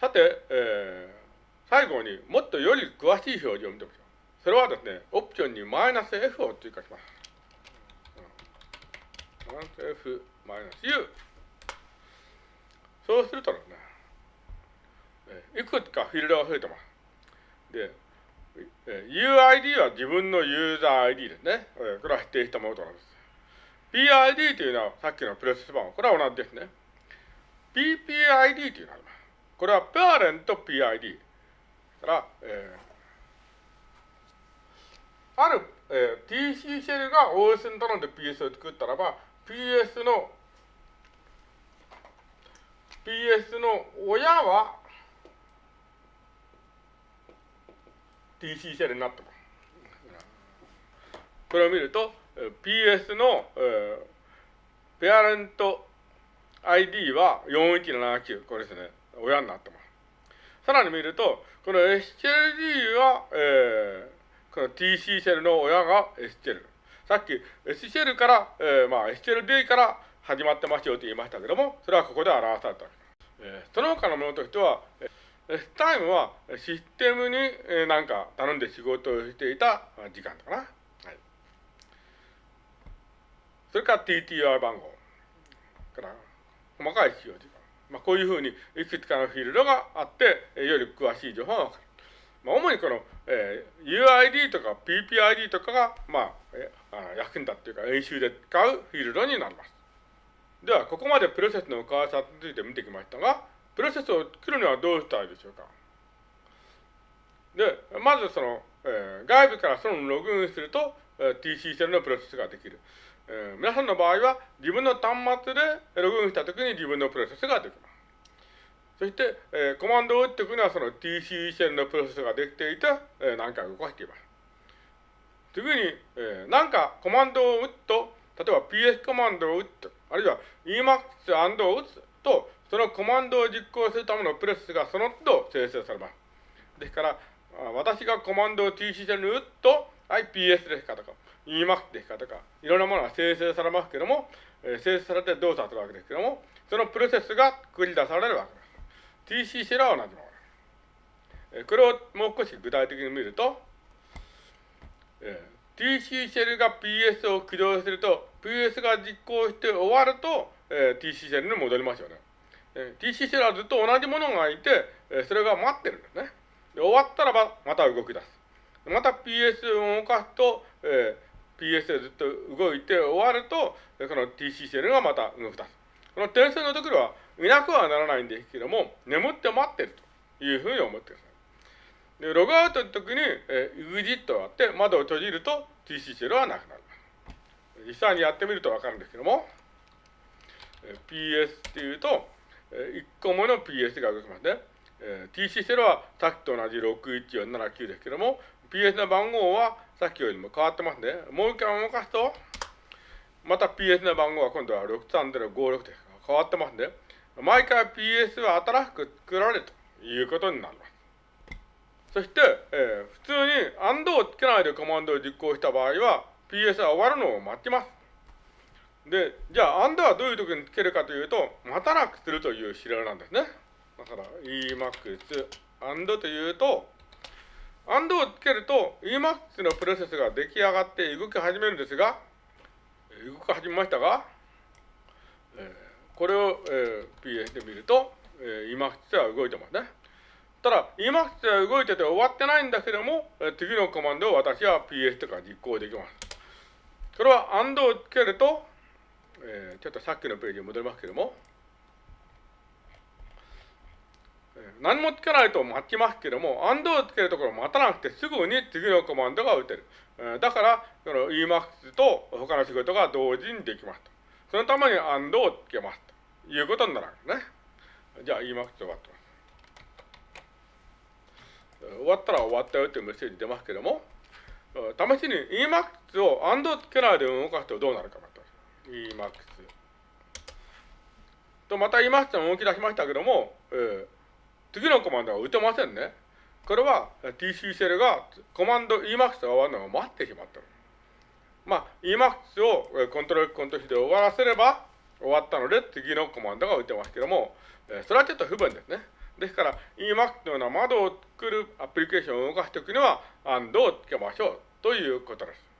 さて、えー、最後にもっとより詳しい表示を見てみましょう。それはですね、オプションにマイナス F を追加します。マイナス F マイナス U。そうするとですね、いくつかフィールドが増えてます。で、UID は自分のユーザー ID ですね。これは否定したものとなります。PID というのはさっきのプロセス番号。これは同じですね。PPID というのがあります。これはペアレント PID。から、えー、ある、えー、TC シェルが OS に頼んで PS を作ったらば、PS の PS の親は TC シェルになってます。これを見ると、PS の、えー、ペアレント ID は4179、これですね、親になってます。さらに見ると、この SCLD は、えー、この TC シェルの親が S シェル。さっき S シェルから、えー、まあ SCLD から始まってますよと言いましたけども、それはここで表されたわけです。えー、その他のものとしては、S タイムはシステムに、えー、なんか頼んで仕事をしていた時間だかな。はい。それから TTR 番号。から細かい使用時間。まあ、こういうふうにいくつかのフィールドがあって、より詳しい情報がわかる。まあ、主にこの、えー、UID とか PPID とかが、まあ、えー、役に立っているか演習で使うフィールドになります。では、ここまでプロセスの詳しさについて見てきましたが、プロセスを作るにはどうしたらいいでしょうか。で、まずその、えー、外部からそのログインすると、えー、TC 線のプロセスができる。えー、皆さんの場合は自分の端末でログインしたときに自分のプロセスができます。そして、えー、コマンドを打っていくのはその TC 線のプロセスができていて、えー、何回動かしています。次に、えー、何かコマンドを打つと、例えば PS コマンドを打つ、あるいは Emacs& を打つと、そのコマンドを実行するためのプロセスがその都度生成されます。ですから、私がコマンドを TC 線に打つと、はい、PS ですかとか、Emacs ですかとか、いろんなものが生成されますけども、えー、生成されて動作するわけですけども、そのプロセスが繰り出されるわけです。TC シェルは同じものです。えー、これをもう少し具体的に見ると、えー、TC シェルが PS を起動すると、PS が実行して終わると、えー、TC シェルに戻りますよね。えー、TC シェルはずっと同じものがいて、えー、それが待ってるんですね。で終わったらば、また動き出す。また PS を動かすと、えー、PS でずっと動いて終わると、この TC シェルがまた動き出す。この点数のところはいなくはならないんですけども、眠って待ってるというふうに思ってください。で、ログアウトの時に、えー、EXIT をやって窓を閉じると TC シェルはなくなります。実際にやってみるとわかるんですけども、えー、PS っていうと、えー、1個もの PS が動きますね。えー、TC シェルはさっきと同じ61479ですけども、PS の番号はさっきよりも変わってますね。もう一回動かすと、また PS の番号は今度は63056です。変わってますね。毎回 PS は新しく作られるということになります。そして、えー、普通に AND をつけないでコマンドを実行した場合は、PS は終わるのを待ちます。で、じゃあ AND はどういう時につけるかというと、待たなくするという指令なんですね。だから Emacs AND というと、アンドをつけると Emacs のプロセスが出来上がって動き始めるんですが、動き始めましたが、えー、これを、えー、PS で見ると、えー、Emacs は動いてますね。ただ、Emacs は動いてて終わってないんだけども、えー、次のコマンドを私は PS とか実行できます。それは AND をつけると、えー、ちょっとさっきのページに戻りますけども、何もつけないと待ちますけども、アンドをつけるところを待たなくてすぐに次のコマンドが打てる。だから、この Emacs と他の仕事が同時にできます。そのためにアンドをつけますということになるんですね。じゃあ Emacs 終わってます。終わったら終わったよというメッセージ出ますけども、試しに Emacs をアンドをつけないで動かすとどうなるかと。Emacs。と、また Emacs も動き出しましたけども、えー次のコマンドは打てませんね。これは TC シェルがコマンド Emax が終わるのを待ってしまったまあ、Emax をコントロールコントロールで終わらせれば終わったので次のコマンドが打てますけども、それはちょっと不便ですね。ですから Emacs のような窓を作るアプリケーションを動かすときには AND をつけましょうということです。